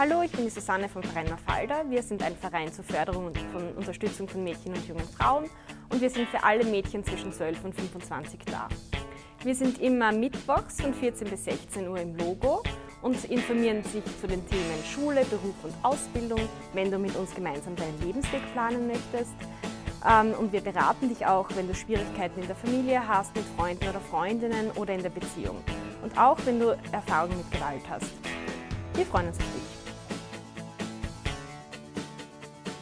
Hallo, ich bin die Susanne vom Verein Mafalda. Wir sind ein Verein zur Förderung und von Unterstützung von Mädchen und jungen Frauen und wir sind für alle Mädchen zwischen 12 und 25 da. Wir sind immer mittwochs von 14 bis 16 Uhr im Logo und informieren sich zu den Themen Schule, Beruf und Ausbildung, wenn du mit uns gemeinsam deinen Lebensweg planen möchtest. Ähm, und wir beraten dich auch, wenn du Schwierigkeiten in der Familie hast, mit Freunden oder Freundinnen oder in der Beziehung. Und auch wenn du Erfahrungen mit Gewalt hast. Wir freuen uns auf dich.